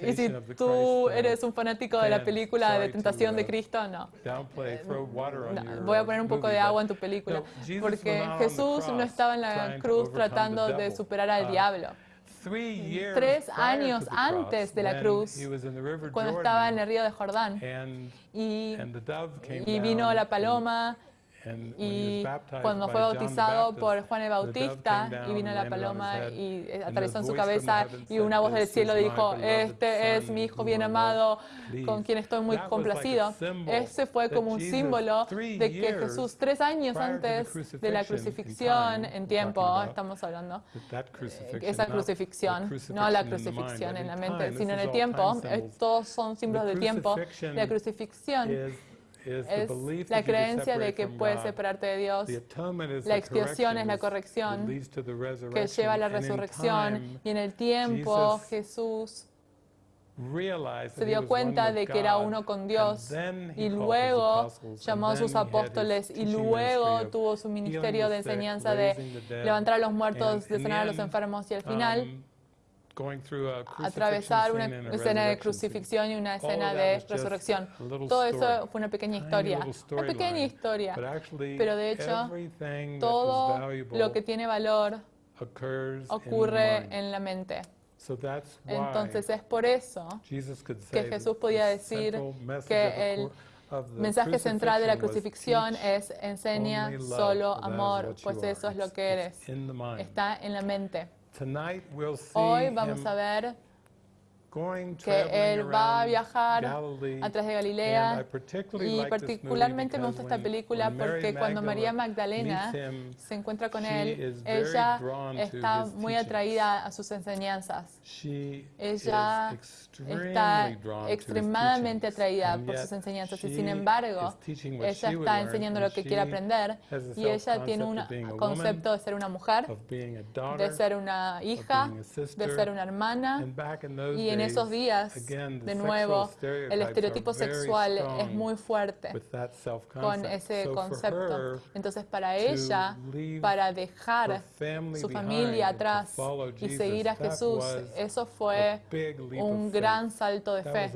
Y si tú eres un fanático de la película, película de tentación de Cristo, no. Voy a poner un poco de agua en tu película. Porque Jesús no estaba en la cruz tratando de superar al uh, diablo. Tres años antes de la cruz, cuando estaba en el río de Jordán, y, y vino la paloma y cuando fue bautizado por Juan el Bautista y vino la paloma y atravesó en su cabeza y una voz del cielo dijo, este es mi hijo bien amado con quien estoy muy complacido. Ese fue como un símbolo de que Jesús tres años antes de la crucifixión en tiempo, estamos hablando, esa crucifixión, no la crucifixión en la mente, sino en el tiempo, todos son símbolos del tiempo, la crucifixión es la creencia de que puedes separarte de Dios. La expiación es la corrección que lleva a la resurrección. Y en el tiempo Jesús se dio cuenta de que era uno con Dios y luego llamó a sus apóstoles y luego tuvo su ministerio de enseñanza de levantar a los muertos, de sanar a los enfermos y al final um, atravesar una escena de crucifixión y una escena de resurrección. Todo eso fue una pequeña historia, una pequeña historia, pero de hecho todo lo que tiene valor ocurre en la mente. Entonces es por eso que Jesús podía decir que el mensaje central de la crucifixión es enseña solo amor, pues eso es lo que eres. Está en la mente. Tonight we'll see Hoy vamos him a ver que él va a viajar a través de Galilea. Y particularmente me gusta esta película porque cuando María Magdalena se encuentra con él, ella está muy atraída a sus enseñanzas. Ella está extremadamente atraída por sus enseñanzas. Y sin embargo, ella está enseñando lo que quiere aprender. y ella tiene un concepto de ser una mujer, de ser una hija, de ser una hermana. y en esos días, de nuevo, el estereotipo sexual es muy fuerte con ese concepto. Entonces, para ella, para dejar su familia atrás y seguir a Jesús, eso fue un gran salto de fe.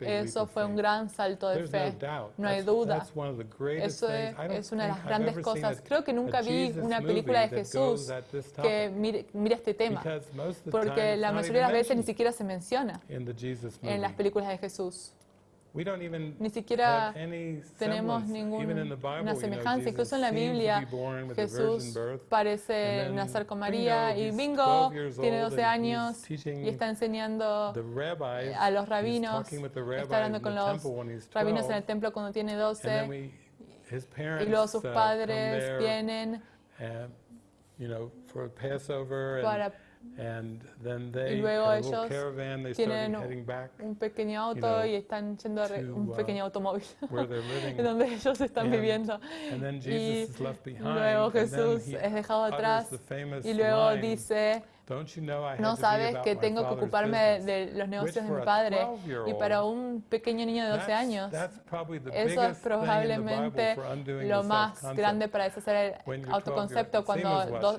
Eso fue un gran salto de fe. No hay duda. Eso es una de las grandes cosas. Creo que nunca vi una película de Jesús que mire, mire este tema, porque la mayoría de las veces ni siquiera se menciona en las películas de Jesús. Ni siquiera tenemos ninguna semejanza. Incluso en la Biblia, Jesús parece nacer con María y bingo, tiene 12 años y está enseñando a los rabinos, está hablando con los rabinos en el templo cuando tiene 12 y luego sus padres vienen para y luego ellos tienen un pequeño auto y están yendo a un uh, pequeño automóvil [laughs] [laughs] en donde ellos están viviendo. Y luego Jesús es dejado atrás y luego dice, no sabes que tengo que ocuparme de los negocios de mi padre. Y para un pequeño niño de 12 años, eso es probablemente lo más grande para deshacer el autoconcepto cuando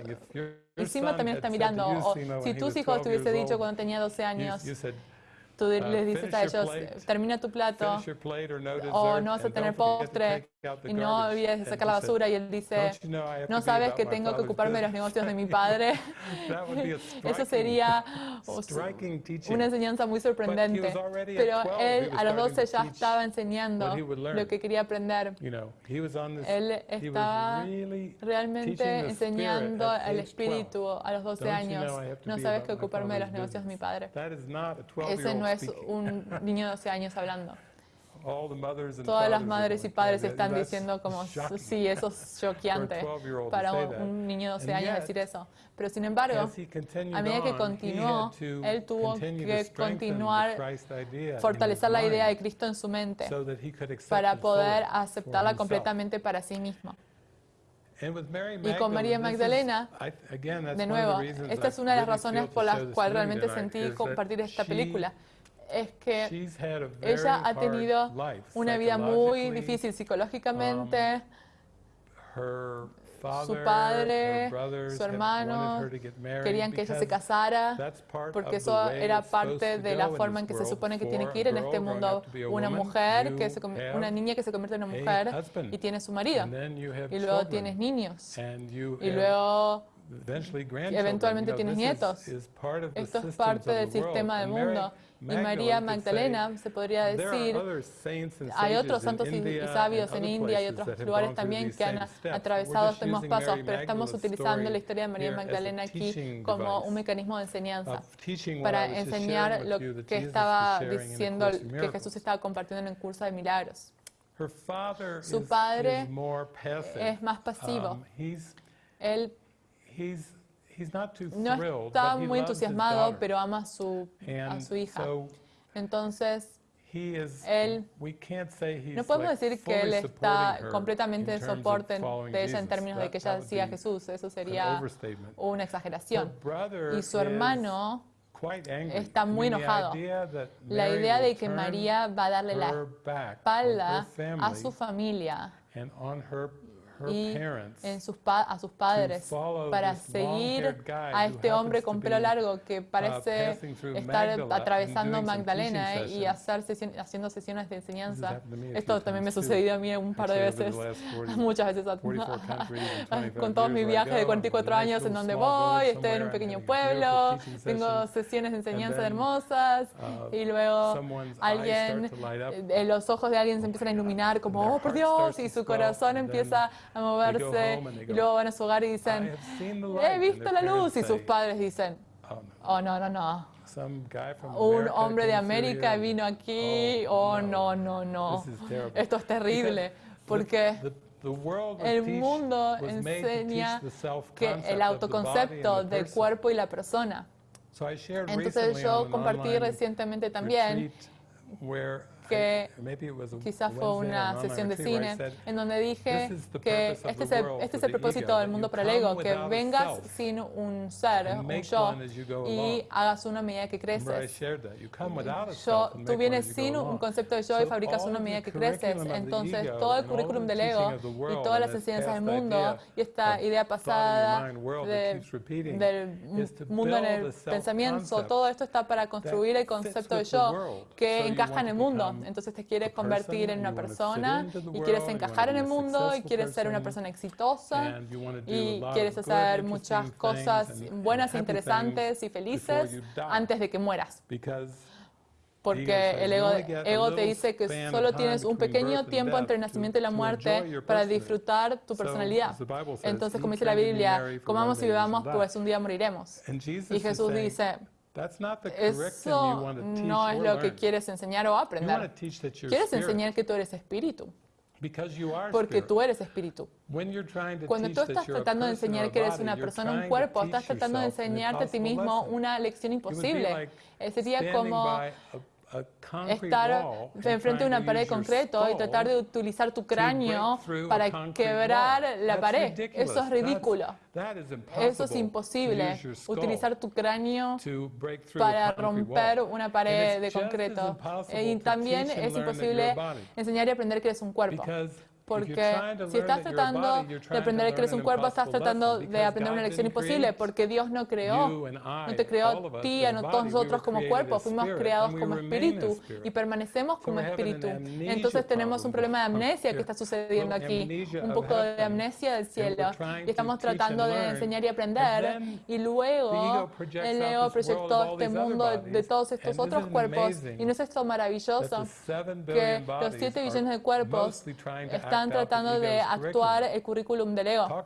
y Sima también está mirando. O si tus hijos te hubiese dicho cuando tenía 12 años, tú les uh, dices a ellos, termina tu plato o no vas a tener postre y no olvides de sacar la basura y él dice, no sabes que tengo que ocuparme de los negocios de mi padre. Eso sería una enseñanza muy sorprendente. Pero él a los 12 ya estaba enseñando lo que quería aprender. Él estaba realmente enseñando el espíritu a los 12 años. No sabes que ocuparme de los negocios de mi padre. Ese no es un [laughs] niño de 12 años hablando. Todas las madres y padres están diciendo como, sí, eso es choqueante para un niño de 12 años decir eso. Pero sin embargo, a medida que continuó, él tuvo que continuar, fortalecer la idea de Cristo en su mente para poder aceptarla completamente para sí mismo. Y con María Magdalena, de nuevo, esta es una de las razones por las cuales realmente sentí compartir esta película es que ella ha tenido una vida muy difícil psicológicamente. Um, su padre, su hermano querían que ella se casara porque eso era parte de la forma en que se supone que tiene que ir en este mundo una mujer, que una niña que se convierte en una mujer y tiene su marido. Y luego tienes niños. Y luego eventualmente tienes nietos. Esto es parte del sistema del mundo. Y María Magdalena, se podría decir, hay otros santos y sabios en India y otros lugares también que han atravesado estos mismos pasos, pero estamos utilizando la historia de María Magdalena aquí como un mecanismo de enseñanza para enseñar lo que estaba diciendo, que Jesús estaba compartiendo en el curso de milagros. Su padre es más pasivo. Um, Él no está muy entusiasmado, pero ama a su, a su hija. Entonces, él, no podemos decir que él está completamente en soporte de ella en términos de que ella siga a Jesús. Eso sería una exageración. Y su hermano está muy enojado. La idea de que María va a darle la espalda a su familia y en sus a sus padres para seguir a este hombre con pelo largo que uh, parece estar atravesando Magdalena eh, y hacer haciendo sesiones de enseñanza. Esto también me ha sucedido a mí un par de veces, [laughs] muchas veces, [laughs] [laughs] con todos mis viajes de 44 años en donde voy, estoy en un pequeño pueblo, tengo sesiones de enseñanza hermosas uh, y luego alguien, eh, los ojos de alguien se empiezan a iluminar como, oh por Dios, y su corazón empieza a moverse. y luego van a su hogar y dicen, he visto la luz y sus padres dicen, oh no, no, no. Un hombre de América vino aquí, oh, oh no, no, no. Esto es terrible porque el mundo enseña que el autoconcepto del cuerpo y la persona. Entonces yo compartí recientemente también que quizás fue una sesión de cine en donde dije que este es, el, este es el propósito del mundo para el ego, que vengas sin un ser, un yo, y hagas uno a medida que creces. Yo, tú vienes sin un concepto de yo y fabricas uno a medida que creces. Entonces, todo el currículum del ego y todas las enseñanzas del mundo y esta idea pasada del mundo en el pensamiento, todo esto está para construir el concepto de yo que encaja en el mundo. Entonces te quieres convertir en una persona y quieres encajar en el mundo y quieres ser una persona exitosa y quieres hacer muchas cosas buenas, interesantes y felices antes de que mueras. Porque el ego, te dice que solo tienes un pequeño tiempo entre el nacimiento y la muerte para disfrutar tu personalidad. Entonces, como dice la Biblia, comamos y bebamos, pues un día moriremos. Y Jesús dice, eso no es lo que quieres enseñar o aprender. Quieres enseñar que tú eres espíritu. porque tú eres espíritu. Cuando tú estás tratando de enseñar que eres una persona, un cuerpo, estás tratando de enseñarte a ti mismo una lección imposible. Sería como estar enfrente de una pared concreto y tratar de utilizar tu cráneo para quebrar la pared. Eso es ridículo. Eso es imposible, utilizar tu cráneo para romper una pared de concreto. Y también es imposible enseñar y aprender que eres un cuerpo. Porque si estás tratando de aprender que eres un cuerpo, estás tratando de aprender una lección imposible, porque Dios no creó, no te creó a ti, a todos nosotros como cuerpo, fuimos creados como espíritu y permanecemos como espíritu. Entonces tenemos un problema de amnesia que está sucediendo aquí, un poco de amnesia del cielo. Y estamos tratando de enseñar y aprender, y luego el ego proyectó este mundo de todos estos otros cuerpos. Y no es esto maravilloso que los 7 billones de cuerpos están están tratando de actuar el currículum del ego.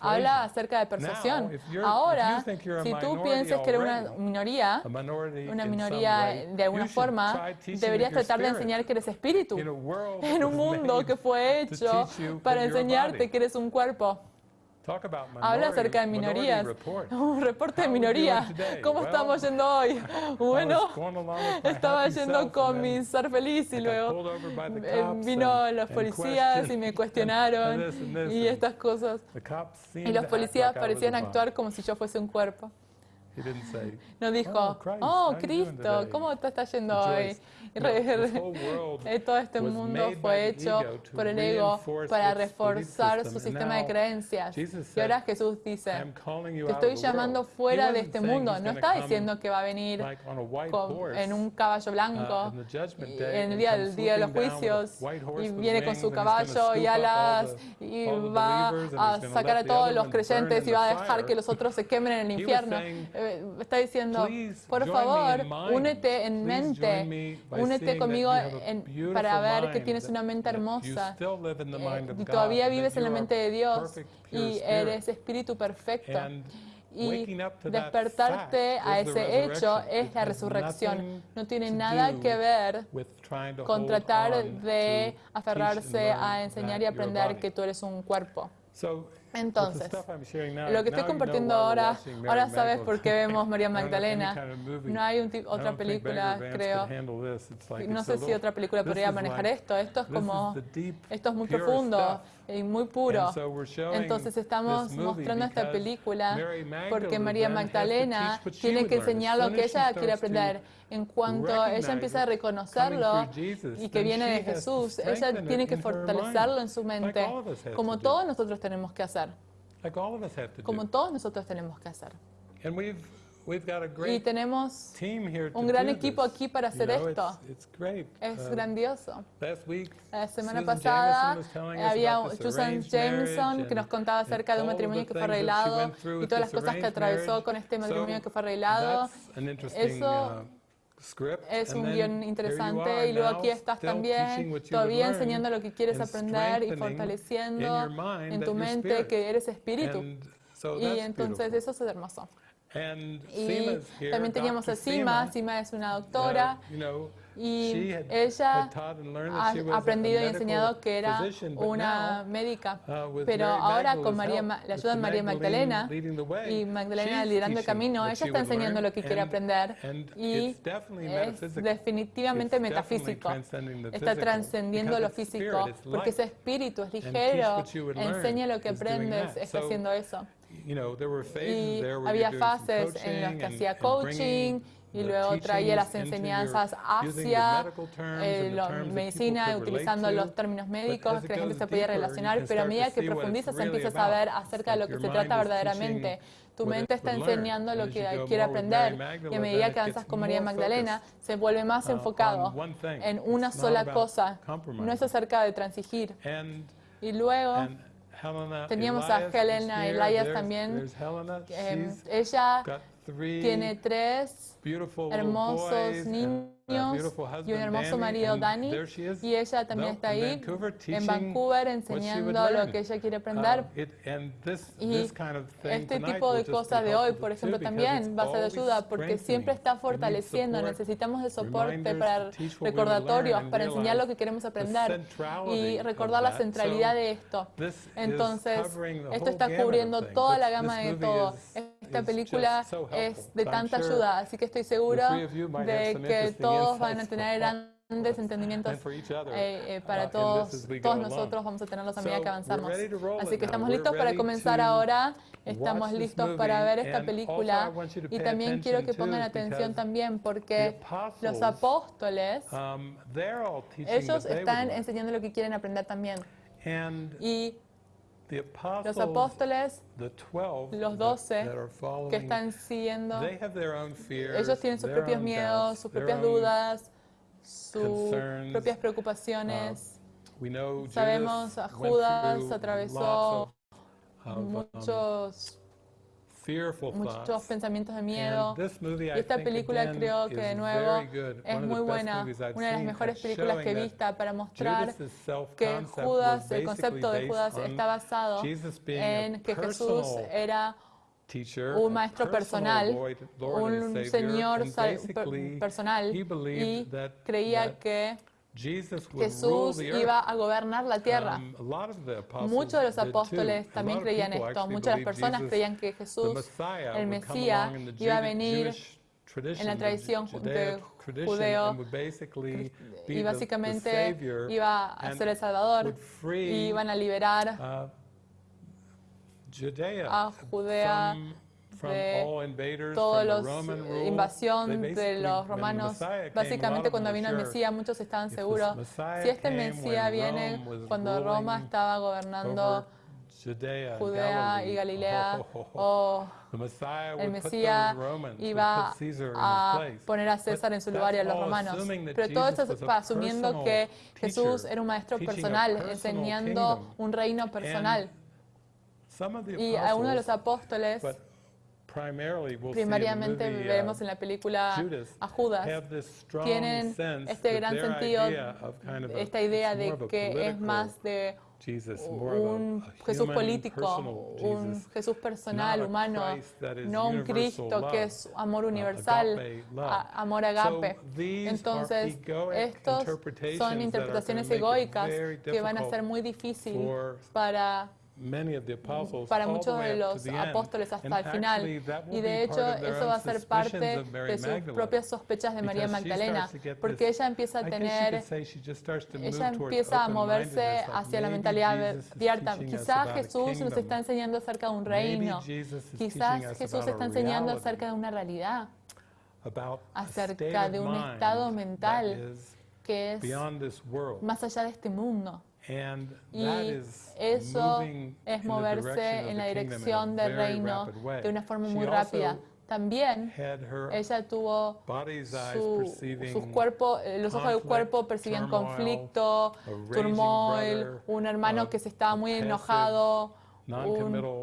Habla acerca de persuasión. Ahora, si tú piensas que eres una minoría, una minoría de alguna forma, deberías tratar de enseñar que eres espíritu en un mundo que fue hecho para enseñarte que eres un cuerpo. Habla acerca de minorías. [laughs] Un reporte de minoría. ¿Cómo estamos yendo hoy? [laughs] [laughs] Bueno, estaba yendo con mi ser feliz y luego eh, vino los policías y me cuestionaron y estas cosas. Y los policías parecían actuar como si yo fuese un cuerpo. No dijo, oh, oh Cristo, ¿cómo te está yendo hoy? [laughs] Todo este mundo fue hecho por el ego para reforzar su sistema de creencias. Y ahora Jesús dice, te estoy llamando fuera de este mundo. No está diciendo que va a venir en un caballo blanco uh, en el día del día de los juicios y viene con su caballo y alas y va a sacar a todos los creyentes y va a dejar que los otros se quemen en el infierno. Eh, está diciendo, por favor, únete en mente, únete conmigo para ver que tienes una mente hermosa eh, y todavía vives en la mente de Dios y eres espíritu perfecto. Y despertarte a ese hecho es la resurrección. No tiene nada que ver con tratar de aferrarse a enseñar y aprender que tú eres un cuerpo. Entonces, lo que estoy compartiendo ahora, ahora sabes por qué vemos María [laughs] Magdalena. No hay otra película, creo. No sé si otra película podría manejar esto. Esto es como, esto es muy profundo y muy puro. Entonces estamos mostrando esta película porque María Magdalena tiene que enseñar lo que ella quiere aprender. En cuanto ella empieza a reconocerlo y que viene de Jesús, ella tiene que fortalecerlo en su mente, como todos nosotros tenemos que hacer. Como todos nosotros tenemos que hacer. Y tenemos un gran equipo aquí para hacer esto. Es uh, grandioso. La semana pasada había Susan Jameson que nos contaba acerca de un matrimonio que fue arreglado y todas las cosas que atravesó con este matrimonio que fue arreglado. Eso uh, es un guion interesante y luego aquí estás también todavía enseñando lo que quieres aprender y fortaleciendo en tu mente que eres espíritu. Y entonces eso es hermoso. Y también teníamos a Sima. Sima es una doctora. y ella ha aprendido y enseñado que era una médica. Uh, pero ahora con María, la ayuda de María Magdalena y Magdalena liderando el camino, ella está enseñando lo que quiere aprender. Y es definitivamente metafísico. Está trascendiendo lo físico porque ese espíritu es ligero, enseña lo que aprendes, está haciendo eso y había fases en las que hacía coaching y luego traía las enseñanzas hacia eh, la medicina utilizando los términos médicos que la gente se podía relacionar, pero a medida que profundizas empiezas a ver acerca de lo que se trata verdaderamente. Tu mente está enseñando lo que quiere aprender y a medida que avanzas con María Magdalena se vuelve más uh, enfocado en una sola cosa. No es acerca de transigir. Y luego Teníamos a Helena Elias también. ella tiene tres hermosos niños y un hermoso marido, Danny, y ella también está ahí en Vancouver enseñando lo que ella quiere aprender. Um, y este tipo de cosas de hoy, por ejemplo, también va a ser de ayuda porque siempre está fortaleciendo. Necesitamos de soporte para recordatorios, para enseñar lo que queremos aprender y recordar la centralidad de esto. Entonces, esto está cubriendo toda la gama de todo. Esta película es de tanta ayuda, así que estoy seguro de que todos van a tener grandes entendimientos eh, eh, para uh, todos, todos nosotros vamos a tenerlos a medida que avanzamos. Así que estamos listos para comenzar ahora, estamos listos para ver esta película y también quiero que pongan atención también porque los apóstoles, um, ellos están enseñando lo que quieren aprender también. Y los apóstoles, los doce que están siguiendo, ellos tienen sus propios miedos, sus propias dudas, sus propias preocupaciones. Sabemos, a Judas atravesó muchos muchos pensamientos de miedo. Y esta película creo que de nuevo es muy buena, una de las mejores películas que he visto para mostrar que Judas, el concepto de Judas está basado en que Jesús era un maestro personal, un señor personal y creía que Jesús iba a gobernar la tierra. Um, Muchos de los apóstoles también creían esto. Muchas de las personas creían que Jesús, el Mesías, iba a venir en la tradición judeo y básicamente iba a ser el Salvador y iban a liberar uh, a Judea de toda la invasión de los romanos. Básicamente cuando vino el Mesías muchos estaban seguros, si este Mesías viene cuando Roma estaba gobernando Judea y Galilea, o [laughs] el Mesías iba a poner a César en su lugar y a los romanos. Pero todo esto es asumiendo que Jesús era un maestro personal, enseñando un reino personal. Y a uno de los apóstoles primariamente veremos en la película a Judas, tienen este gran sentido, esta idea de que es más de un Jesús político, un Jesús personal, humano, no un Cristo que es amor universal, amor agape. Entonces, estos son interpretaciones egoicas que van a ser muy difíciles para para muchos de los apóstoles hasta el final. Y de hecho, eso va a ser parte de sus propias sospechas de María Magdalena, porque ella empieza a tener, ella empieza a moverse hacia la mentalidad abierta. Quizás Jesús nos está enseñando acerca de un reino, quizás Jesús está enseñando acerca de una realidad, acerca de un estado mental que es más allá de este mundo. Y eso es moverse en la dirección del reino de una forma muy rápida. También ella tuvo sus cuerpos, eh, los ojos del cuerpo percibían conflicto, turmoil, un hermano que se estaba muy enojado, un,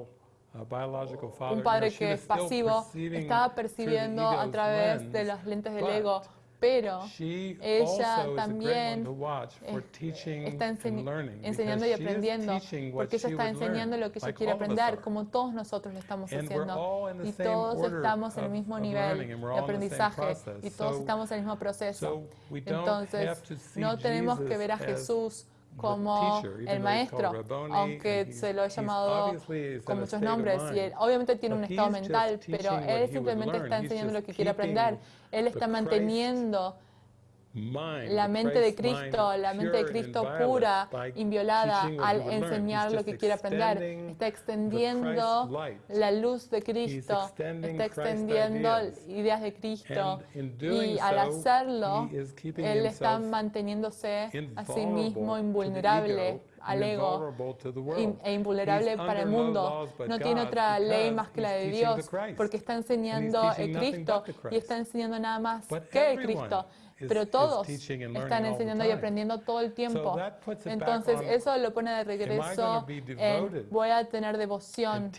un padre que es pasivo, estaba percibiendo a través de las lentes del ego pero ella también está enseñando y aprendiendo, porque ella está enseñando lo que ella quiere aprender, como todos nosotros lo estamos haciendo. Y todos estamos en el mismo nivel de aprendizaje y todos estamos en el mismo proceso. Entonces, no tenemos que ver a Jesús como el maestro, aunque se lo ha llamado con muchos nombres. Y él, obviamente tiene un estado mental, pero él simplemente está enseñando lo que quiere aprender. Él está manteniendo la mente de Cristo, la mente de Cristo pura, inviolada, al enseñar lo que quiere aprender. Está extendiendo la luz de Cristo, está extendiendo ideas. de Cristo. Y al hacerlo, Él está manteniéndose a sí mismo invulnerable al ego e invulnerable para el mundo. No tiene otra ley más que la de Dios, porque está enseñando el Cristo y está enseñando nada más que el Cristo pero todos están enseñando y aprendiendo todo el tiempo. Entonces eso lo pone de regreso en voy a tener devoción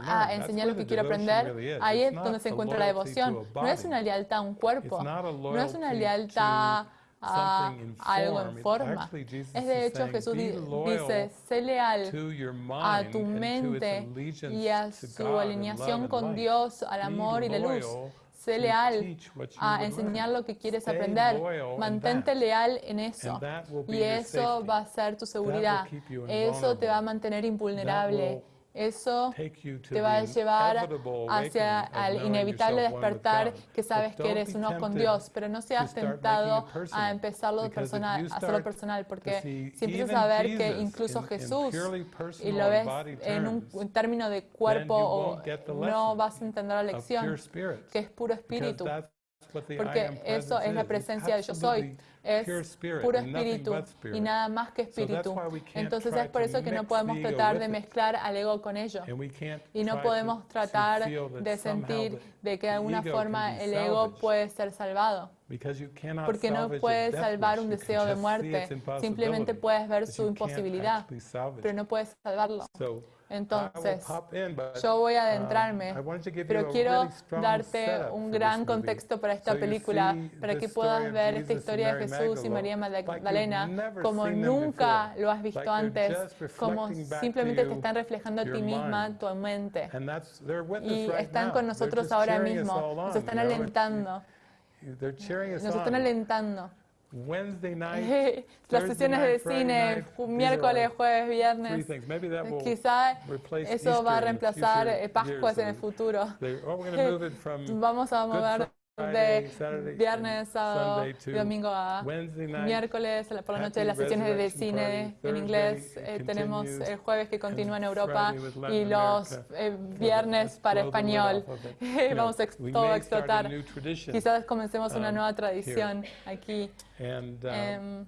a enseñar lo que quiero aprender. Ahí es donde se encuentra la devoción. No es una lealtad a un cuerpo, no es una lealtad a algo en forma. Es de hecho Jesús dice, sé leal a tu mente y a su alineación con Dios, al amor y la luz. Sé leal a enseñar lo que quieres aprender. Mantente leal en eso. Y eso va a ser tu seguridad. Eso te va a mantener invulnerable. Eso te va a llevar hacia el inevitable despertar que sabes que eres uno con Dios, pero no seas tentado a empezarlo personal, a hacerlo personal, porque si empiezas a ver que incluso Jesús, y lo ves en un término de cuerpo, no vas a entender la lección, que es puro espíritu, porque eso es la presencia de yo soy. Es puro espíritu y nada más que espíritu. Entonces es por eso que no podemos tratar de mezclar al ego con ello. Y no podemos tratar de sentir de que de alguna forma el ego puede ser salvado. Porque no puedes salvar un deseo de muerte. Simplemente puedes ver su imposibilidad, pero no puedes salvarlo. Entonces, yo voy a um, adentrarme, pero quiero darte un gran contexto para esta película, para que puedas ver esta historia de Jesús y María Magdalena como nunca lo has visto antes, como simplemente te están reflejando a ti misma, tu mente. Y están con nosotros ahora mismo, nos están alentando. Nos están alentando. [laughs] Las sesiones de cine, miércoles, jueves, viernes. Quizá eso va a reemplazar eh, Pascuas en el futuro. [laughs] Vamos a mover de viernes, sábado y domingo a miércoles por la noche de las sesiones de cine en inglés. Eh, tenemos el jueves que continúa en Europa y los eh, viernes para español. [laughs] Vamos a todo a explotar. Quizás comencemos una um, nueva tradición aquí. Um,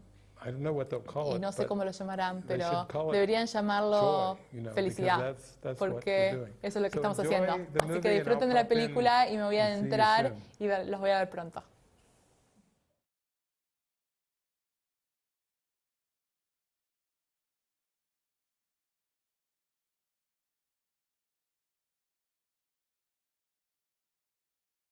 y no sé cómo lo llamarán, pero deberían llamarlo felicidad, porque eso es lo que estamos haciendo. Así que disfruten de la película y me voy a entrar y los voy a ver pronto.